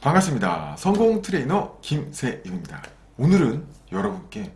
반갑습니다. 성공 트레이너 김세윤입니다. 오늘은 여러분께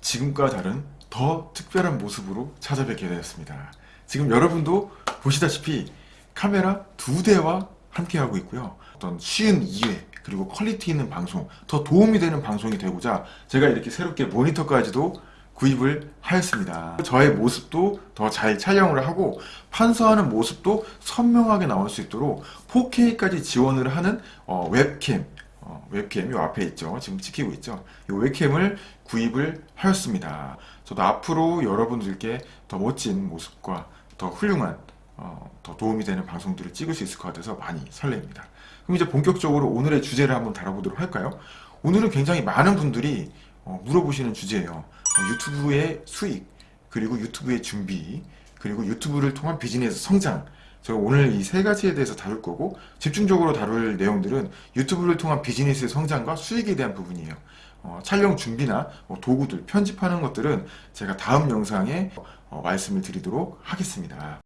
지금과 다른 더 특별한 모습으로 찾아뵙게 되었습니다. 지금 여러분도 보시다시피 카메라 두 대와 함께하고 있고요. 어떤 쉬운 이해 그리고 quality 있는 방송 더 도움이 되는 방송이 되고자 제가 이렇게 새롭게 모니터까지도 구입을 하였습니다. 저의 모습도 더 잘 촬영을 하고 판서하는 모습도 선명하게 나올 수 있도록 4K까지 지원을 하는 어, 웹캠 어, 웹캠 이 앞에 있죠. 지금 찍히고 있죠. 이 웹캠을 구입을 하였습니다. 저도 앞으로 여러분들께 더 멋진 모습과 더 훌륭한 어, 더 도움이 되는 방송들을 찍을 수 있을 것 같아서 많이 설레입니다. 그럼 이제 본격적으로 오늘의 주제를 한번 다뤄보도록 할까요? 오늘은 굉장히 많은 분들이 어, 물어보시는 주제예요. 어, 유튜브의 수익, 그리고 유튜브의 준비, 그리고 유튜브를 통한 비즈니스 성장. 제가 오늘 이 세 가지에 대해서 다룰 거고 집중적으로 다룰 내용들은 유튜브를 통한 비즈니스의 성장과 수익에 대한 부분이에요. 어, 촬영 준비나 뭐 도구들, 편집하는 것들은 제가 다음 영상에 어, 말씀을 드리도록 하겠습니다.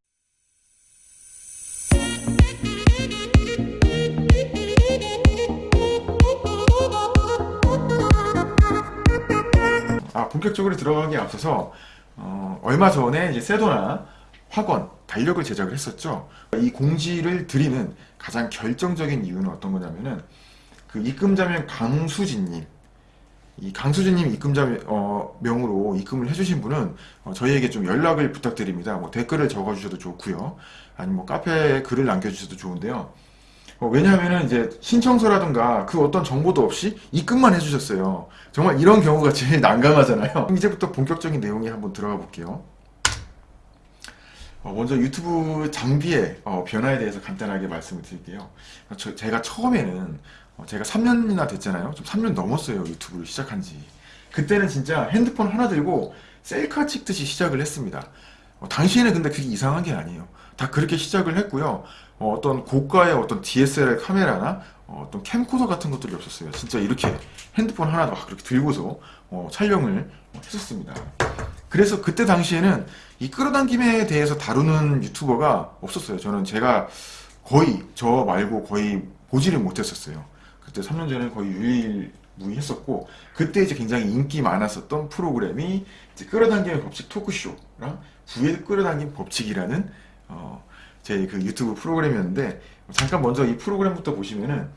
아, 본격적으로 들어가기에 앞서서 어, 얼마 전에 이제 세도나 학원 달력을 제작을 했었죠. 이 공지를 드리는 가장 결정적인 이유는 어떤 거냐면은 그 입금자명 강수진님 이 강수진님 입금자 어, 명으로 입금을 해주신 분은 어, 저희에게 좀 연락을 부탁드립니다. 뭐 댓글을 적어주셔도 좋고요. 아니면 뭐 카페에 글을 남겨주셔도 좋은데요. 어, 왜냐하면은 이제 신청서라든가 그 어떤 정보도 없이 입금만 해주셨어요. 정말 이런 경우가 제일 난감하잖아요. 이제부터 본격적인 내용에 한번 들어가 볼게요. 어, 먼저 유튜브 장비의 어, 변화에 대해서 간단하게 말씀을 드릴게요. 저, 제가 처음에는 어, 제가 3년이나 됐잖아요. 좀 3년 넘었어요. 유튜브를 시작한 지. 그때는 진짜 핸드폰 하나 들고 셀카 찍듯이 시작을 했습니다. 어, 당시에는 근데 그게 이상한 게 아니에요. 다 그렇게 시작을 했고요. 어, 떤 고가의 어떤 DSLR 카메라나 어, 떤 캠코더 같은 것들이 없었어요. 진짜 이렇게 핸드폰 하나 막 그렇게 들고서 어, 촬영을 했었습니다. 그래서 그때 당시에는 이 끌어당김에 대해서 다루는 유튜버가 없었어요. 저는 제가 거의 저 말고 거의 보지를 못했었어요. 그때 3년 전에 거의 유일무이했었고 그때 이제 굉장히 인기 많았었던 프로그램이 끌어당김의 법칙 토크쇼랑 부의 끌어당김 법칙이라는 어, 제 그 유튜브 프로그램이었는데 잠깐 먼저 이 프로그램부터 보시면은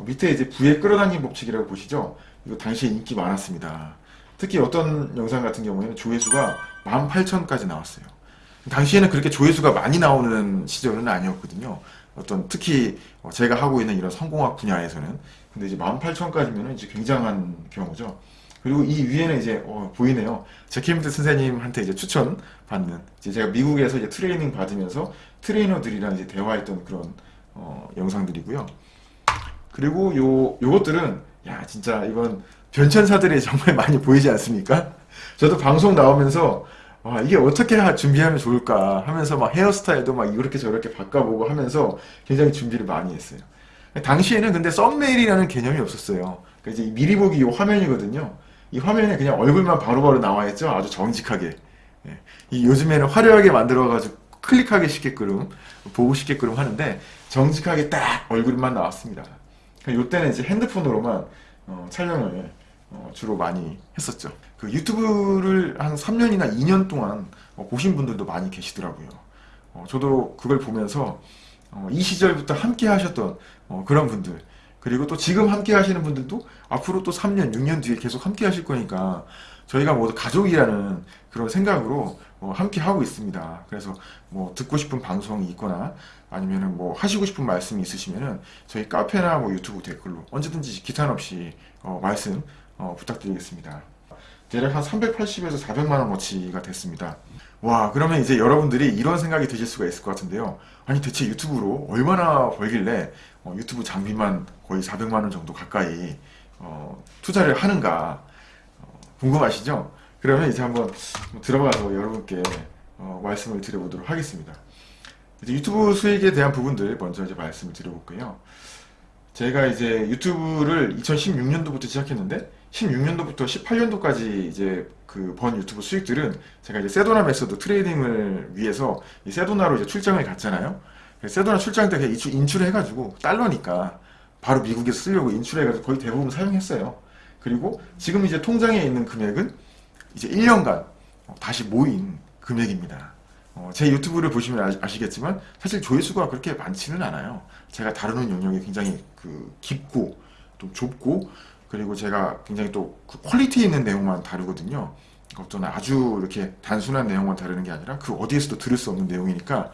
밑에 이제 부의 끌어당김 법칙이라고 보시죠. 이거 당시에 인기 많았습니다. 특히 어떤 영상 같은 경우에는 조회수가 18,000까지 나왔어요. 당시에는 그렇게 조회수가 많이 나오는 시절은 아니었거든요. 어떤 특히 제가 하고 있는 이런 성공학 분야에서는 근데 이제 18,000까지면 이제 굉장한 경우죠. 그리고 이 위에는 이제 어, 보이네요. 제키미트 선생님한테 이제 추천 받는 이제 제가 미국에서 이제 트레이닝 받으면서 트레이너들이랑 이제 대화했던 그런 어, 영상들이고요. 그리고 요 요것들은 야 진짜 이건 변천사들이 정말 많이 보이지 않습니까? 저도 방송 나오면서 와, 이게 어떻게 준비하면 좋을까 하면서 막 헤어스타일도 막 이렇게 저렇게 바꿔보고 하면서 굉장히 준비를 많이 했어요. 당시에는 근데 썸네일이라는 개념이 없었어요. 그러니까 이제 미리 보기 이 화면이거든요. 이 화면에 그냥 얼굴만 바로바로 나와 있죠. 아주 정직하게. 예. 이 요즘에는 화려하게 만들어가지고 클릭하기 쉽게끔 보고 싶게끔 하는데 정직하게 딱 얼굴만 나왔습니다. 이때는 이제 핸드폰으로만 어, 촬영을 어, 주로 많이 했었죠. 그 유튜브를 한 3년이나 2년 동안 어, 보신 분들도 많이 계시더라고요. 어, 저도 그걸 보면서 어, 이 시절부터 함께 하셨던 어, 그런 분들 그리고 또 지금 함께 하시는 분들도 앞으로 또 3년, 6년 뒤에 계속 함께 하실 거니까 저희가 모두 가족이라는 그런 생각으로 어, 함께 하고 있습니다. 그래서 뭐 듣고 싶은 방송이 있거나 아니면은 뭐 하시고 싶은 말씀이 있으시면은 저희 카페나 뭐 유튜브 댓글로 언제든지 기탄 없이 어, 말씀 어, 부탁드리겠습니다. 대략 한 380에서 400만원 어치가 됐습니다. 와 그러면 이제 여러분들이 이런 생각이 드실 수가 있을 것 같은데요. 아니 대체 유튜브로 얼마나 벌길래 어, 유튜브 장비만 거의 400만원 정도 가까이 어, 투자를 하는가 어, 궁금하시죠? 그러면 이제 한번 들어가서 여러분께 어, 말씀을 드려보도록 하겠습니다. 유튜브 수익에 대한 부분들 먼저 이제 말씀을 드려볼게요. 제가 이제 유튜브를 2016년도부터 시작했는데 16년도부터 18년도까지 이제 그 번 유튜브 수익들은 제가 이제 세도나 Method training을 위해서 이 세도나로 이제 출장을 갔잖아요. 세도나 출장 때 인출, 인출해가지고 달러니까 바로 미국에서 쓰려고 인출해가지고 거의 대부분 사용했어요. 그리고 지금 이제 통장에 있는 금액은 이제 1년간 어, 다시 모인 금액입니다. 어, 제 유튜브를 보시면 아시겠지만 사실 조회수가 그렇게 많지는 않아요. 제가 다루는 영역이 굉장히 그 깊고 또 좁고 그리고 제가 굉장히 또 그 quality 있는 내용만 다루거든요. 어떤 아주 이렇게 단순한 내용만 다루는 게 아니라 그 어디에서도 들을 수 없는 내용이니까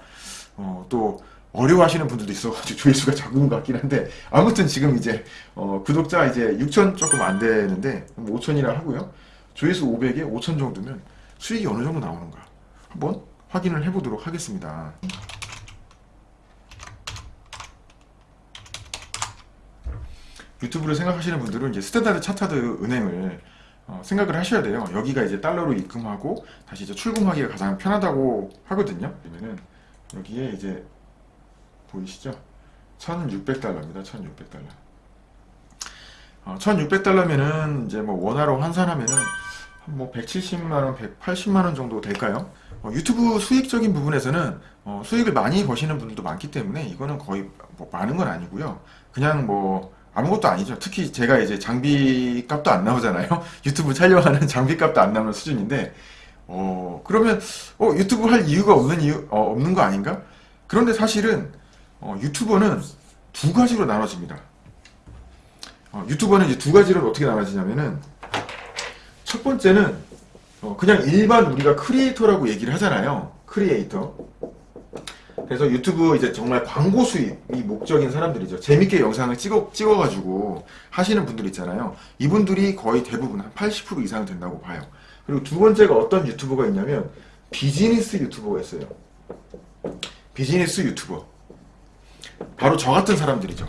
어, 또 어려워하시는 분들도 있어가지고 조회수가 적은 것 같긴 한데 아무튼 지금 이제 어, 구독자 이제 6천 조금 안 되는데 5천이라 하고요. 조회수 500에 5천 정도면 수익이 어느 정도 나오는가 한번 확인을 해보도록 하겠습니다. 유튜브를 생각하시는 분들은 이제 스탠다드 차타드 은행을 어, 생각을 하셔야 돼요. 여기가 이제 달러로 입금하고 다시 이제 출금하기가 가장 편하다고 하거든요. 그러면은 여기에 이제 보이시죠? 1600달러입니다. 1600달러. 어, 1600달러면은 이제 뭐 원화로 환산하면은 뭐 170만원, 180만원 정도 될까요? 어, 유튜브 수익적인 부분에서는 어, 수익을 많이 버시는 분들도 많기 때문에 이거는 거의 뭐 많은 건 아니고요. 그냥 뭐 아무것도 아니죠. 특히 제가 이제 장비 값도 안 나오잖아요. 유튜브 촬영하는 장비 값도 안 나오는 수준인데 어 그러면 어 유튜브 할 이유가 없는 이유 어, 없는 거 아닌가? 그런데 사실은 어, 유튜버는 두 가지로 나눠집니다. 어, 유튜버는 이제 두 가지로 어떻게 나눠지냐면은 첫 번째는 어, 그냥 일반 우리가 creator라고 얘기를 하잖아요. 크리에이터. 그래서 유튜브 이제 정말 광고 수입이 목적인 사람들이죠. 재밌게 영상을 찍어, 찍어가지고 하시는 분들 있잖아요. 이분들이 거의 대부분 한 80% 이상 된다고 봐요. 그리고 두 번째가 어떤 유튜버가 있냐면 비즈니스 유튜버가 있어요. 비즈니스 유튜버. 바로 저 같은 사람들이죠.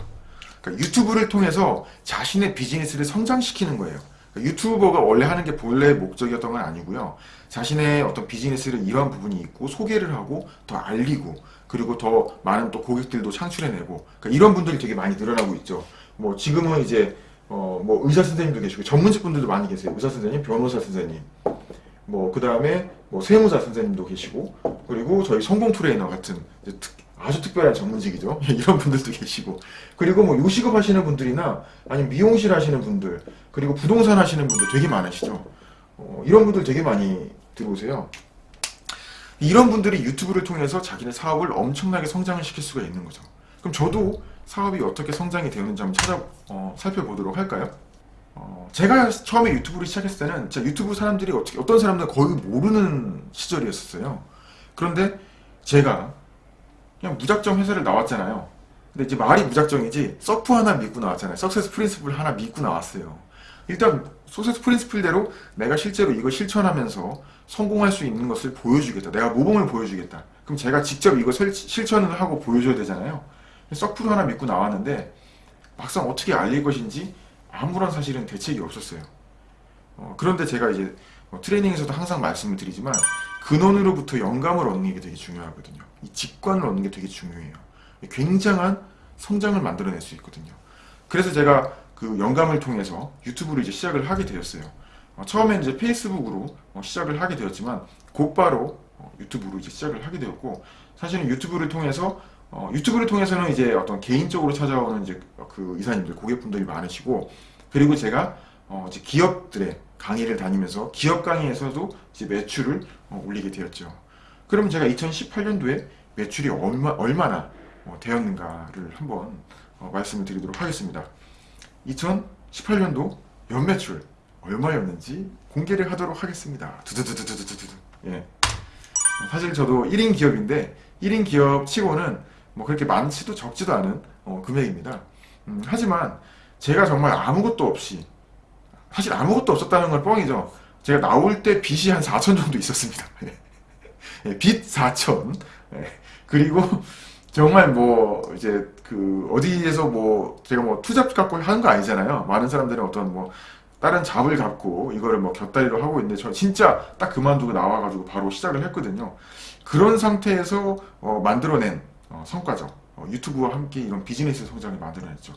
그러니까 유튜브를 통해서 자신의 비즈니스를 성장시키는 거예요. 유튜버가 원래 하는 게 본래 목적이었던 건 아니고요. 자신의 어떤 비즈니스를 이런 부분이 있고 소개를 하고 더 알리고 그리고 더 많은 또 고객들도 창출해내고 그러니까 이런 분들이 되게 많이 늘어나고 있죠. 뭐 지금은 이제 어 뭐 의사 선생님도 계시고 전문직 분들도 많이 계세요. 의사 선생님, 변호사 선생님, 뭐 그 다음에 뭐 세무사 선생님도 계시고 그리고 저희 성공 트레이너 같은 특, 아주 특별한 전문직이죠. 이런 분들도 계시고 그리고 뭐 요식업 하시는 분들이나 아니면 미용실 하시는 분들 그리고 부동산 하시는 분들 되게 많으시죠. 어, 이런 분들 되게 많이 들어오세요. 이런 분들이 유튜브를 통해서 자기네 사업을 엄청나게 성장을 시킬 수가 있는 거죠. 그럼 저도 사업이 어떻게 성장이 되었는지 한번 찾아 어, 살펴보도록 할까요? 어, 제가 처음에 유튜브를 시작했을 때는 제 유튜브 사람들이 어떻게 어떤 사람들은 거의 모르는 시절이었어요. 그런데 제가 그냥 무작정 회사를 나왔잖아요. 근데 이제 말이 무작정이지 석프 하나 믿고 나왔잖아요. Success Principle 하나 믿고 나왔어요. 일단 Success Principle대로 내가 실제로 이거 실천하면서 성공할 수 있는 것을 보여주겠다. 내가 모범을 보여주겠다. 그럼 제가 직접 이거 실천을 하고 보여줘야 되잖아요. 서프를 하나 믿고 나왔는데 막상 어떻게 알릴 것인지 아무런 사실은 대책이 없었어요. 어, 그런데 제가 이제 뭐 트레이닝에서도 항상 말씀을 드리지만 근원으로부터 영감을 얻는 게 되게 중요하거든요. 이 직관을 얻는 게 되게 중요해요. 굉장한 성장을 만들어낼 수 있거든요. 그래서 제가 그 영감을 통해서 유튜브를 이제 시작을 하게 되었어요. 어, 처음엔 이제 페이스북으로 어, 시작을 하게 되었지만 곧바로 어, 유튜브로 이제 시작을 하게 되었고 사실은 유튜브를 통해서 어, 유튜브를 통해서는 이제 어떤 개인적으로 찾아오는 이제 그 이사님들 고객분들이 많으시고 그리고 제가 어, 이제 기업들의 강의를 다니면서 기업 강의에서도 이제 매출을 어, 올리게 되었죠. 그럼 제가 2018년도에 매출이 얼마, 얼마나 어, 되었는가를 한번 어, 말씀을 드리도록 하겠습니다. 2018년도 연매출 얼마였는지 공개를 하도록 하겠습니다. 두두두두두두두. 예. 사실 저도 1인 기업인데 1인 기업 치고는 뭐 그렇게 많지도 적지도 않은 어, 금액입니다. 음, 하지만 제가 정말 아무것도 없이 사실 아무것도 없었다는 건 뻥이죠. 제가 나올 때 빚이 한 4천 정도 있었습니다. 예, 빚 4천. 예, 그리고 정말 뭐 이제 그 어디에서 뭐 제가 뭐 투잡 갖고 하는 거 아니잖아요. 많은 사람들은 어떤 뭐 다른 잡을 갖고 이거를 뭐 곁다리로 하고 있는데 저 진짜 딱 그만두고 나와가지고 바로 시작을 했거든요. 그런 상태에서 어 만들어낸 어 성과죠. 어 유튜브와 함께 이런 비즈니스 성장을 만들어냈죠.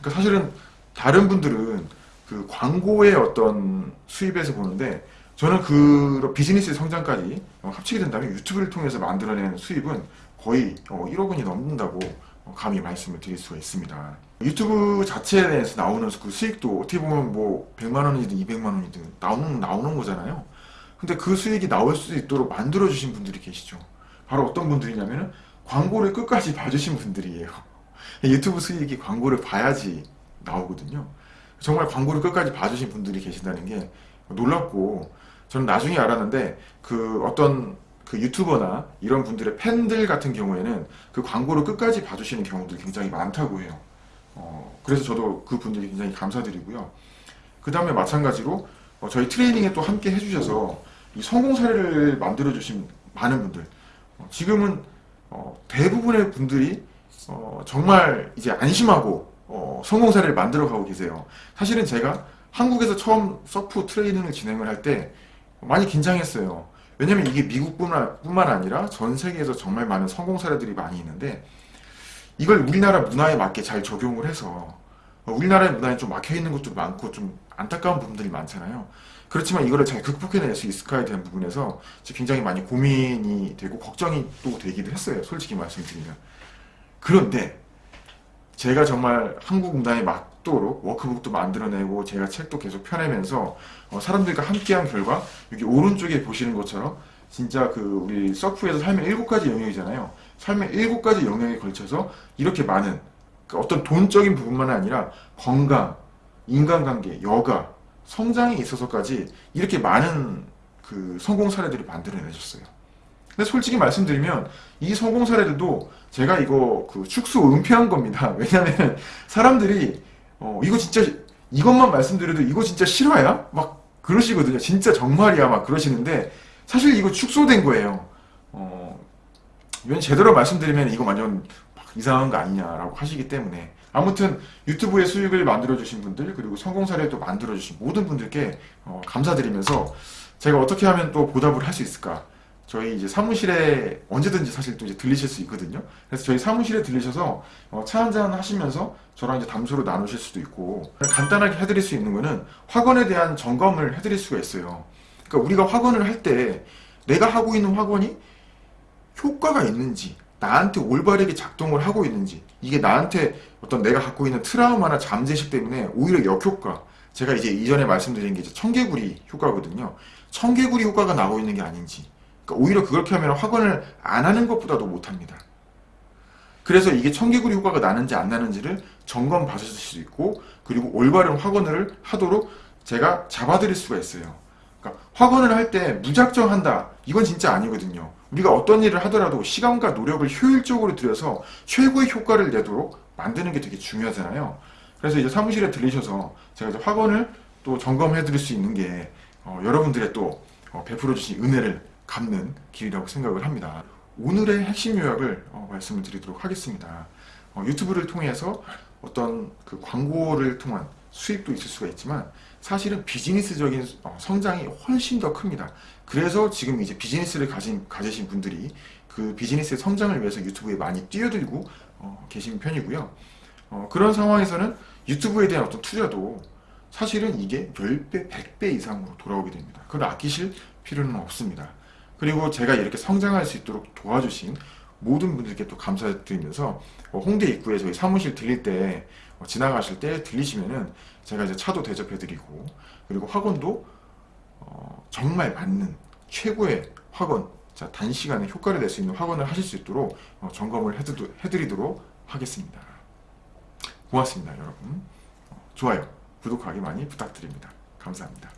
그러니까 사실은 다른 분들은 그 광고의 어떤 수입에서 보는데 저는 그 비즈니스 성장까지 합치게 된다면 유튜브를 통해서 만들어낸 수입은 거의 1억 어, 원이 넘는다고 감히 말씀을 드릴 수가 있습니다. 유튜브 자체에 대해서 나오는 그 수익도 어떻게 보면 뭐 100만 원이든 200만 원이든 나오는 나오는 거잖아요. 근데 그 수익이 나올 수 있도록 만들어 주신 분들이 계시죠. 바로 어떤 분들이냐면은 광고를 끝까지 봐주신 분들이에요. 유튜브 수익이 광고를 봐야지 나오거든요. 정말 광고를 끝까지 봐주신 분들이 계신다는 게 놀랍고 저는 나중에 알았는데 그 어떤 그 유튜버나 이런 분들의 팬들 같은 경우에는 그 광고를 끝까지 봐주시는 경우들이 굉장히 많다고 해요. 어, 그래서 저도 그 분들이 굉장히 감사드리고요. 그 다음에 마찬가지로 어, 저희 트레이닝에 또 함께 해주셔서 이 성공 사례를 만들어주신 많은 분들 어, 지금은 어, 대부분의 분들이 어, 정말 이제 안심하고 어, 성공 사례를 만들어가고 계세요. 사실은 제가 한국에서 처음 서프 트레이닝을 진행을 할때 많이 긴장했어요. 왜냐면 이게 미국뿐만 뿐만 아니라 전 세계에서 정말 많은 성공 사례들이 많이 있는데 이걸 우리나라 문화에 맞게 잘 적용을 해서 어, 우리나라의 문화에 좀 막혀 있는 것도 많고 좀 안타까운 부분들이 많잖아요. 그렇지만 이거를 잘 극복해낼 수 있을까에 대한 부분에서 굉장히 많이 고민이 되고 걱정이 또 되기도 했어요. 솔직히 말씀드리면. 그런데 제가 정말 한국 문화에 맞 도록 워크북도 만들어내고 제가 책도 계속 펴내면서 어, 사람들과 함께한 결과 여기 오른쪽에 보시는 것처럼 진짜 그 우리 서프에서 삶의 일곱 가지 영역이잖아요. 삶의 일곱 가지 영역에 걸쳐서 이렇게 많은 그 어떤 돈적인 부분만 아니라 건강, 인간관계, 여가, 성장에 있어서까지 이렇게 많은 그 성공 사례들을 만들어내셨어요. 근데 솔직히 말씀드리면 이 성공 사례들도 제가 이거 그 축소 은폐한 겁니다. 왜냐면 사람들이 어 이거 진짜 이것만 말씀드려도 이거 진짜 실화야? 막 그러시거든요. 진짜 정말이야 막 그러시는데 사실 이거 축소된 거예요. 어, 이건 제대로 말씀드리면 이거 완전 이상한 거 아니냐라고 하시기 때문에 아무튼 유튜브에 수익을 만들어주신 분들 그리고 성공 사례를 또 만들어주신 모든 분들께 어, 감사드리면서 제가 어떻게 하면 또 보답을 할 수 있을까 저희 이제 사무실에 언제든지 사실 또 이제 들리실 수 있거든요. 그래서 저희 사무실에 들리셔서 어, 차 한잔 하시면서 저랑 이제 담소를 나누실 수도 있고 간단하게 해드릴 수 있는 거는 학원에 대한 점검을 해드릴 수가 있어요. 그러니까 우리가 학원을 할 때 내가 하고 있는 학원이 효과가 있는지 나한테 올바르게 작동을 하고 있는지 이게 나한테 어떤 내가 갖고 있는 트라우마나 잠재식 때문에 오히려 역효과 제가 이제 이전에 말씀드린 게 이제 청개구리 효과거든요. 청개구리 효과가 나오고 있는 게 아닌지 그러니까 오히려 그렇게 하면 학원을 안 하는 것보다도 못합니다. 그래서 이게 청개구리 효과가 나는지 안 나는지를 점검 받으실 수 있고 그리고 올바른 학원을 하도록 제가 잡아드릴 수가 있어요. 그러니까 학원을 할 때 무작정 한다. 이건 진짜 아니거든요. 우리가 어떤 일을 하더라도 시간과 노력을 효율적으로 들여서 최고의 효과를 내도록 만드는 게 되게 중요하잖아요. 그래서 이제 사무실에 들리셔서 제가 이제 학원을 또 점검해 드릴 수 있는 게 어, 여러분들의 또 어, 베풀어 주신 은혜를 갚는 길이라고 생각을 합니다. 오늘의 핵심 요약을 어, 말씀을 드리도록 하겠습니다. 어, 유튜브를 통해서 어떤 그 광고를 통한 수입도 있을 수가 있지만 사실은 비즈니스적인 어, 성장이 훨씬 더 큽니다. 그래서 지금 이제 비즈니스를 가진, 가지신 분들이 그 비즈니스의 성장을 위해서 유튜브에 많이 뛰어들고 어, 계신 편이고요. 어, 그런 상황에서는 유튜브에 대한 어떤 투자도 사실은 이게 10배, 100배 이상으로 돌아오게 됩니다. 그걸 아끼실 필요는 없습니다. 그리고 제가 이렇게 성장할 수 있도록 도와주신 모든 분들께 또 감사드리면서 어, 홍대 입구에 저희 사무실 들릴 때 어, 지나가실 때 들리시면은 제가 이제 차도 대접해드리고 그리고 학원도 어, 정말 맞는 최고의 학원 자 단시간에 효과를 낼 수 있는 학원을 하실 수 있도록 어, 점검을 해드도, 해드리도록 하겠습니다. 고맙습니다 여러분. 어, 좋아요 구독하기 많이 부탁드립니다. 감사합니다.